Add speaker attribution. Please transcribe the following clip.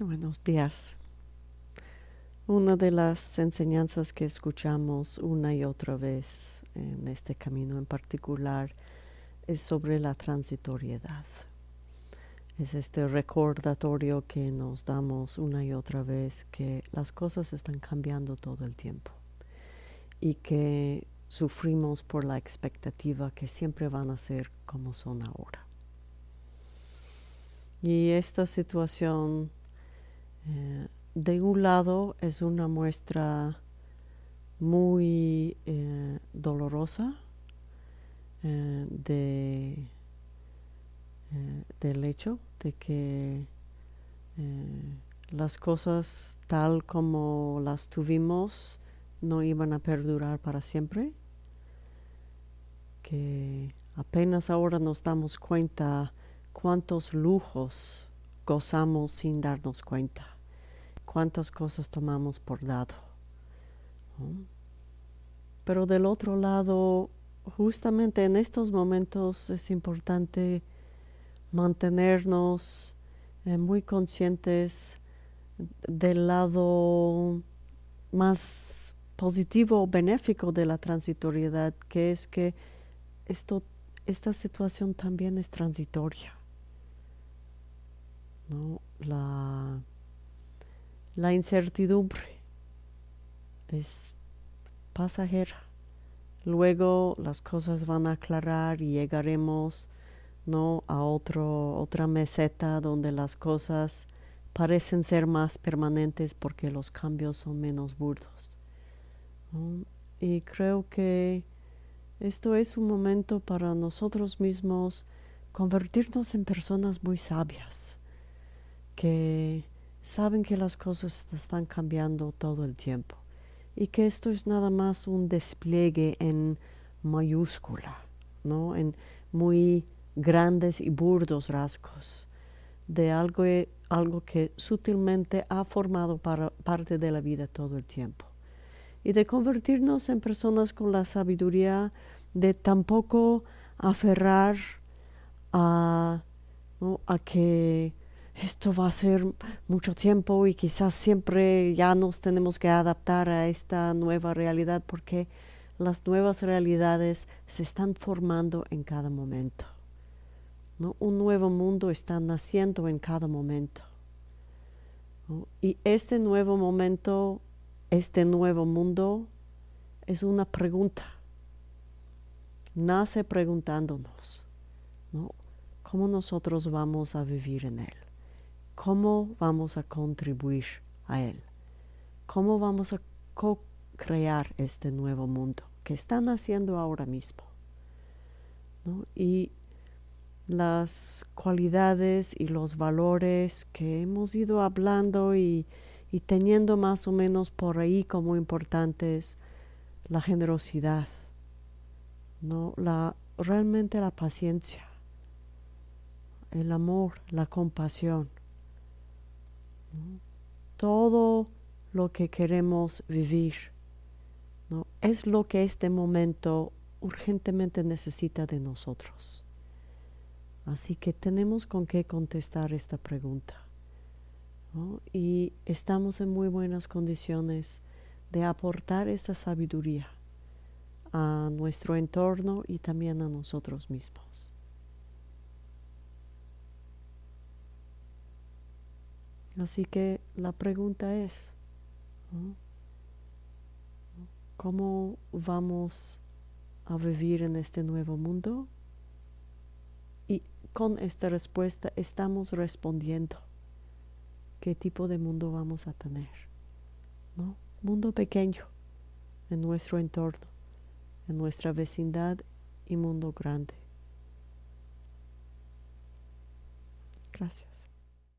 Speaker 1: Buenos días. Una de las enseñanzas que escuchamos una y otra vez en este camino en particular es sobre la transitoriedad. Es este recordatorio que nos damos una y otra vez que las cosas están cambiando todo el tiempo y que sufrimos por la expectativa que siempre van a ser como son ahora. Y esta situación eh, de un lado es una muestra muy eh, dolorosa eh, de, del hecho de que las cosas tal como las tuvimos no iban a perdurar para siempre, que apenas ahora nos damos cuenta cuántos lujos gozamos sin darnos cuenta cuántas cosas tomamos por dado. Pero del otro lado, justamente en estos momentos es importante mantenernos eh, muy conscientes del lado más positivo benéfico de la transitoriedad, que es que esto, esta situación también es transitoria. ¿no? La, la incertidumbre es pasajera. Luego las cosas van a aclarar y llegaremos ¿no? a otro, otra meseta donde las cosas parecen ser más permanentes porque los cambios son menos burdos. Y creo que esto es un momento para nosotros mismos convertirnos en personas muy sabias, que saben que las cosas están cambiando todo el tiempo y que esto es nada más un despliegue en mayúscula, ¿no? en muy grandes y burdos rasgos de algo, algo que sutilmente ha formado parte de la vida todo el tiempo. Y de convertirnos en personas con la sabiduría de tampoco aferrar a, a que esto va a ser mucho tiempo y quizás siempre ya nos tenemos que adaptar a esta nueva realidad porque las nuevas realidades se están formando en cada momento. Un nuevo mundo está naciendo en cada momento. Y este nuevo momento, este nuevo mundo es una pregunta. Nace preguntándonos, ¿cómo nosotros vamos a vivir en él? ¿Cómo vamos a contribuir a él? ¿Cómo vamos a co-crear este nuevo mundo que están haciendo ahora mismo? Y las cualidades y los valores que hemos ido hablando y, teniendo más o menos por ahí como importantes la generosidad, realmente la paciencia, el amor, la compasión, todo lo que queremos vivir es lo que este momento urgentemente necesita de nosotros. Así que tenemos con qué contestar esta pregunta. Y estamos en muy buenas condiciones de aportar esta sabiduría a nuestro entorno y también a nosotros mismos. Así que la pregunta es, ¿cómo vamos a vivir en este nuevo mundo? Y con esta respuesta estamos respondiendo qué tipo de mundo vamos a tener. ¿no? Mundo pequeño en nuestro entorno, en nuestra vecindad y mundo grande. Gracias.